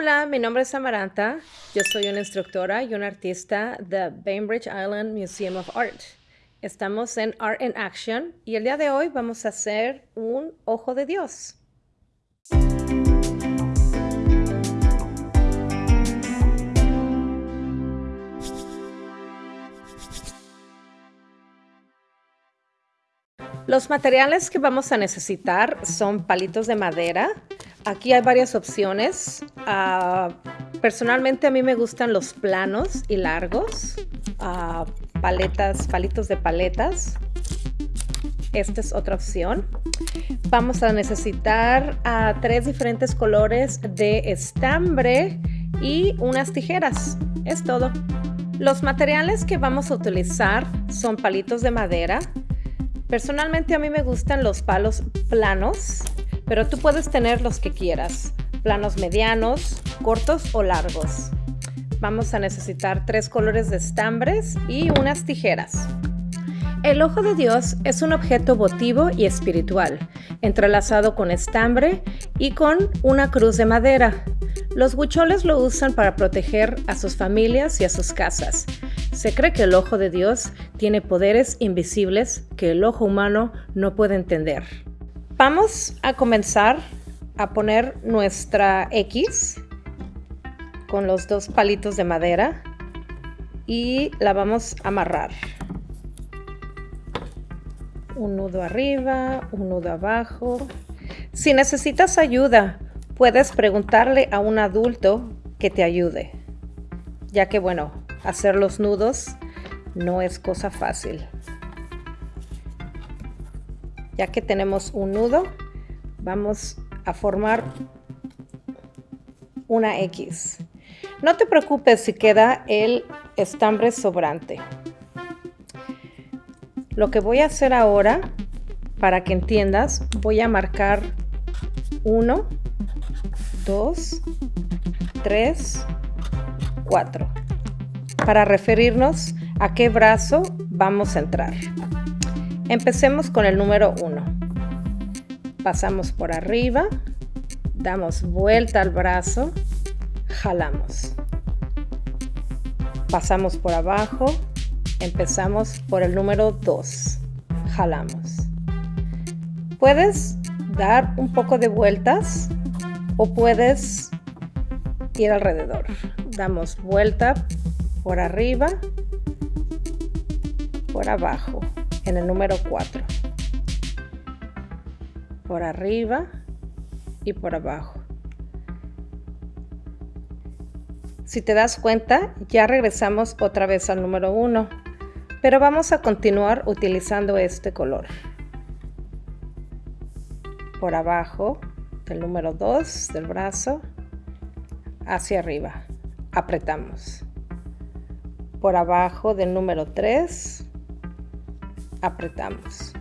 Hola, mi nombre es Amaranta. Yo soy una instructora y una artista de Bainbridge Island Museum of Art. Estamos en Art in Action y el día de hoy vamos a hacer un ojo de Dios. Los materiales que vamos a necesitar son palitos de madera. Aquí hay varias opciones. Ah, personalmente a mí me gustan los planos y largos. Ah, paletas, palitos de paletas. Esta es otra opción. Vamos a necesitar ah, tres diferentes colores de estambre y unas tijeras. Es todo. Los materiales que vamos a utilizar son palitos de madera, Personalmente a mí me gustan los palos planos, pero tú puedes tener los que quieras, planos medianos, cortos o largos. Vamos a necesitar tres colores de estambres y unas tijeras. El ojo de Dios es un objeto votivo y espiritual, entrelazado con estambre y con una cruz de madera. Los huicholes lo usan para proteger a sus familias y a sus casas. Se cree que el ojo de Dios tiene poderes invisibles que el ojo humano no puede entender. Vamos a comenzar a poner nuestra X con los dos palitos de madera y la vamos a amarrar. Un nudo arriba, un nudo abajo. Si necesitas ayuda, puedes preguntarle a un adulto que te ayude, ya que bueno, hacer los nudos no es cosa fácil. Ya que tenemos un nudo, vamos a formar una X. No te preocupes si queda el estambre sobrante. Lo que voy a hacer ahora, para que entiendas, voy a marcar 1, 2, 3, 4 para referirnos a qué brazo vamos a entrar. Empecemos con el número 1. Pasamos por arriba, damos vuelta al brazo, jalamos. Pasamos por abajo, empezamos por el número 2, jalamos. Puedes dar un poco de vueltas o puedes ir alrededor. Damos vuelta por arriba, por abajo, en el número 4. Por arriba y por abajo. Si te das cuenta, ya regresamos otra vez al número 1, pero vamos a continuar utilizando este color. Por abajo del número 2 del brazo, hacia arriba. Apretamos por abajo del número 3 apretamos.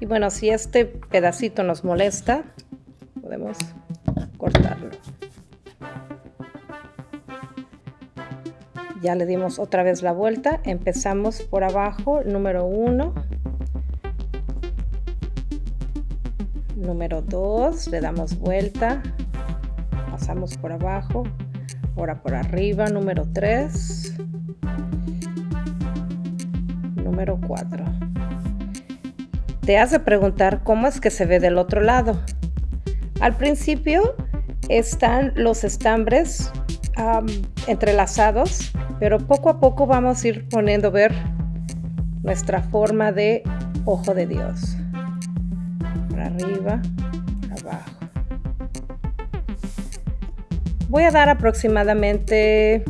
Y bueno si este pedacito nos molesta podemos cortarlo. Ya le dimos otra vez la vuelta. Empezamos por abajo número 1 número 2 le damos vuelta por abajo ahora por arriba número 3 número 4 te hace preguntar cómo es que se ve del otro lado. Al principio están los estambres entrelazados pero poco a poco vamos a ir poniendo ver nuestra forma de ojo de Dios. Arriba, Voy a dar aproximadamente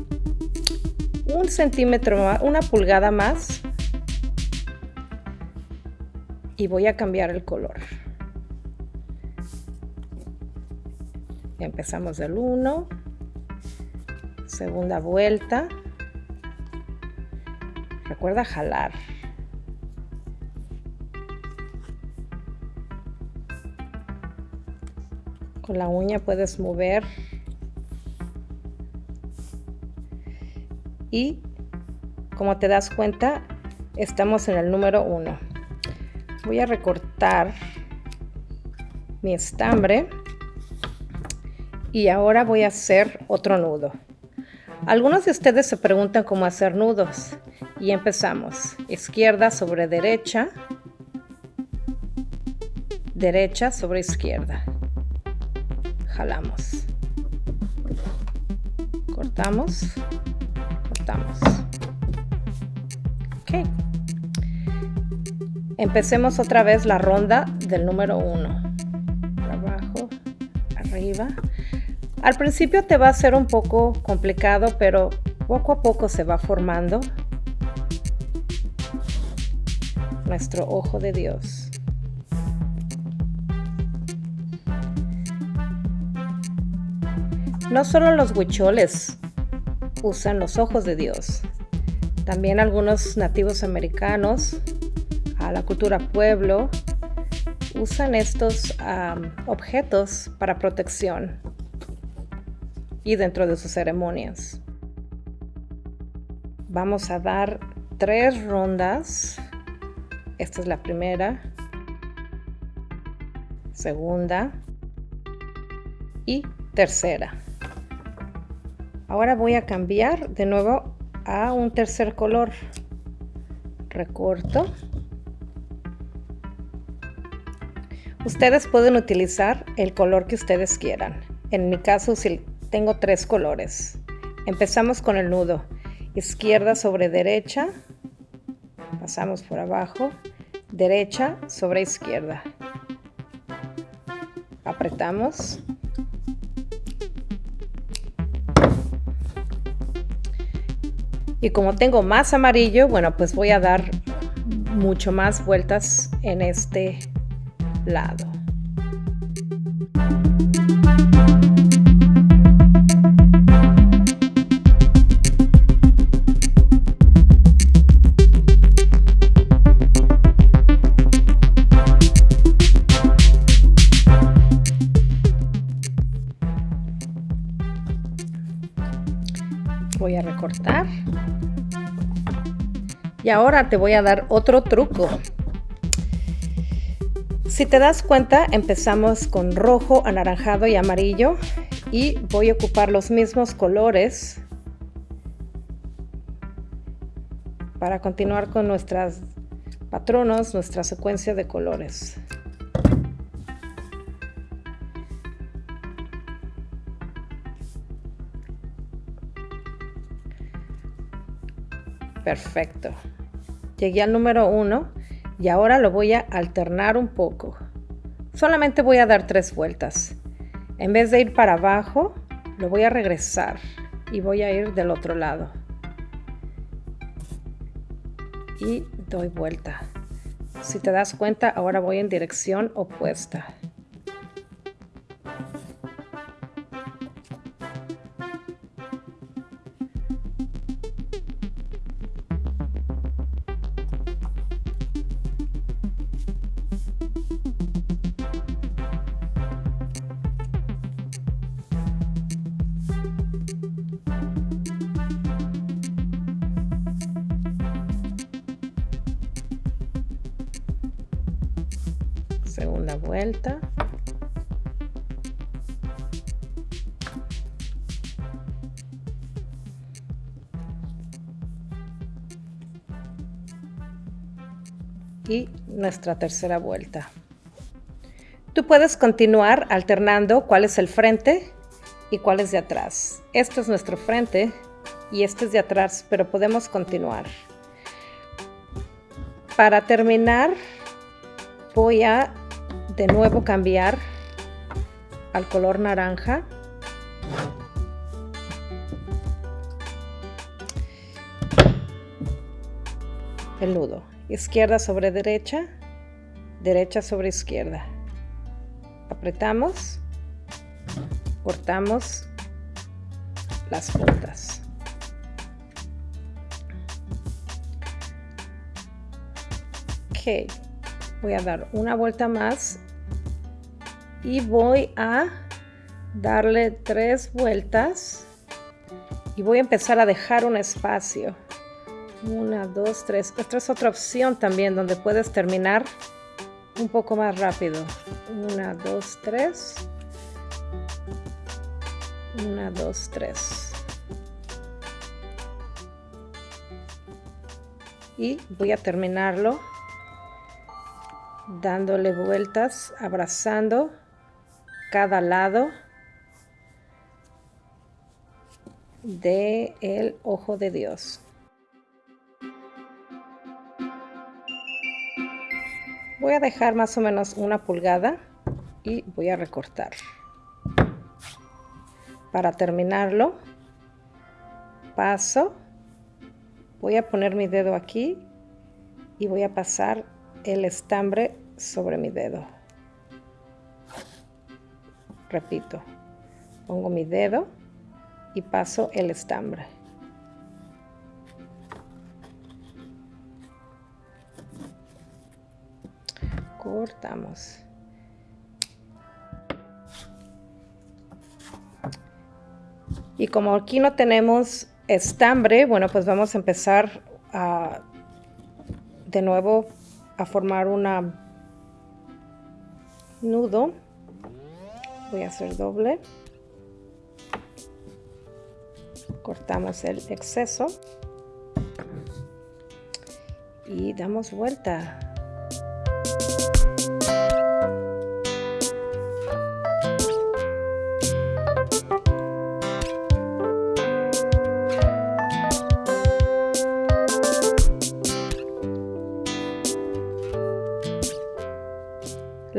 un centímetro, una pulgada más y voy a cambiar el color. Empezamos del 1, segunda vuelta. Recuerda jalar. Con la uña puedes mover. Y como te das cuenta, estamos en el número 1. voy a recortar mi estambre y ahora voy a hacer otro nudo. Algunos de ustedes se preguntan cómo hacer nudos y empezamos. Izquierda sobre derecha, derecha sobre izquierda. Jalamos. Cortamos, Empecemos otra vez la ronda del número 1. Abajo, arriba. Al principio te va a ser un poco complicado, pero poco a poco se va formando nuestro ojo de Dios. No solo los huicholes usan los ojos de Dios, también algunos nativos americanos, a la cultura pueblo, usan estos objetos para protección y dentro de sus ceremonias. Vamos a dar tres rondas. Esta es la primera, segunda y tercera. Ahora voy a cambiar de nuevo a un tercer color. Recorto. Ustedes pueden utilizar el color que ustedes quieran. En mi caso, tengo tres colores. Empezamos con el nudo. Izquierda sobre derecha. Pasamos por abajo. Derecha sobre izquierda. Apretamos. Y como tengo más amarillo, bueno, pues voy a dar mucho más vueltas en este lado. Y ahora te voy a dar otro truco. Si te das cuenta, empezamos con rojo, anaranjado y amarillo y voy a ocupar los mismos colores para continuar con nuestras patronos, nuestra secuencia de colores. Perfecto. Llegué al número 1 y ahora lo voy a alternar un poco. Solamente voy a dar tres vueltas. En vez de ir para abajo, lo voy a regresar y voy a ir del otro lado. Y doy vuelta. Si te das cuenta, ahora voy en dirección opuesta. Segunda vuelta. Y nuestra tercera vuelta. Tú puedes continuar alternando cuál es el frente y cuál es de atrás. Esto es nuestro frente y este es de atrás pero podemos continuar. Para terminar voy a de nuevo cambiar al color naranja. El nudo. Izquierda sobre derecha, derecha sobre izquierda. Apretamos, cortamos las puntas. Ok, voy a dar una vuelta más y voy a darle tres vueltas y voy a empezar a dejar un espacio una dos tres esta es otra opción también donde puedes terminar un poco más rápido. Una, dos, tres. Una, dos, tres. Y voy a terminarlo dándole vueltas, abrazando cada lado de el ojo de Dios. Voy a dejar más o menos una pulgada y voy a recortar. Para terminarlo, paso, voy a poner mi dedo aquí y voy a pasar el estambre sobre mi dedo. Repito, pongo mi dedo y paso el estambre. cortamos y como aquí no tenemos estambre bueno pues vamos a empezar a, de nuevo a formar una nudo voy a hacer doble. Cortamos el exceso. Y damos vuelta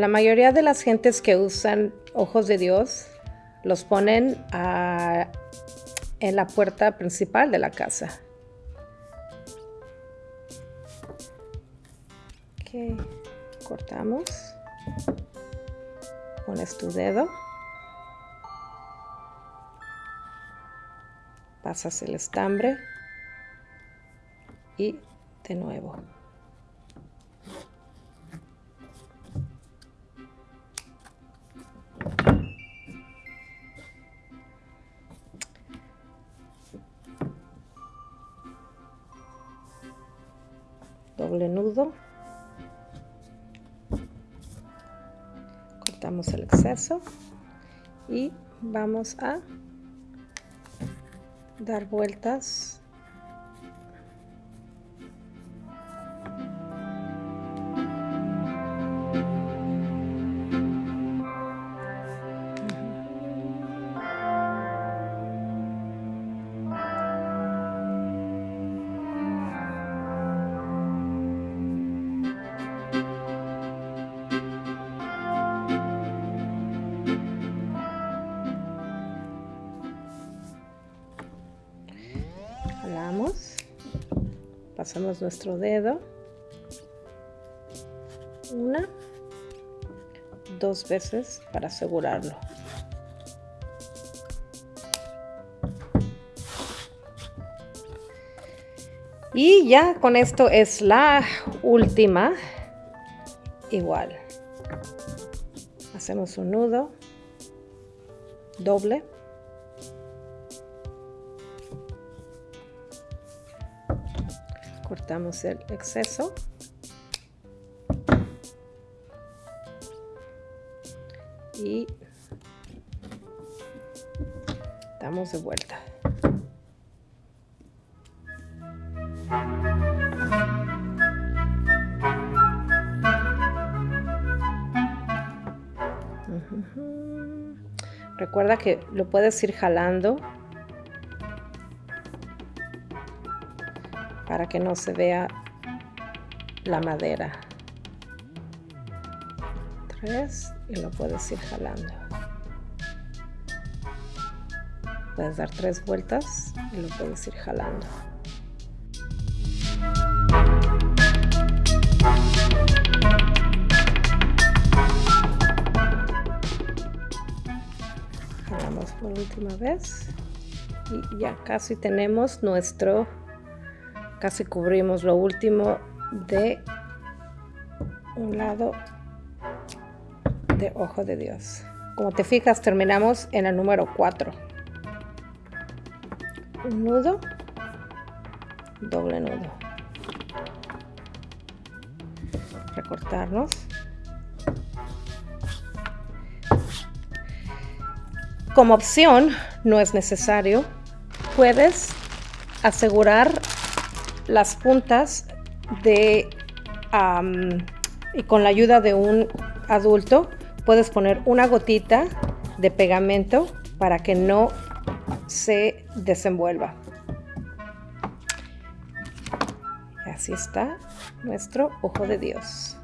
La mayoría de las gentes que usan ojos de Dios los ponen en la puerta principal de la casa. cortamos. Pones tu dedo. Pasas el estambre y de nuevo. Doble nudo. Cortamos el exceso y vamos a dar vueltas pasamos nuestro dedo. Una dos veces para asegurarlo. Y ya con esto es la última. Igual. Hacemos un nudo doble cortamos el exceso. Y damos de vuelta. Recuerda que lo puedes ir jalando para que no se vea la madera. Tres y lo puedes ir jalando. Puedes dar tres vueltas y lo puedes ir jalando. Jalamos por última vez y ya casi tenemos nuestro casi cubrimos lo último de un lado de ojo de Dios. Como te fijas, terminamos en el número 4. Un nudo, doble nudo. Recortarnos Como opción, no es necesario, puedes asegurar las puntas de y con la ayuda de un adulto puedes poner una gotita de pegamento para que no se desenvuelva. Así está nuestro ojo de Dios.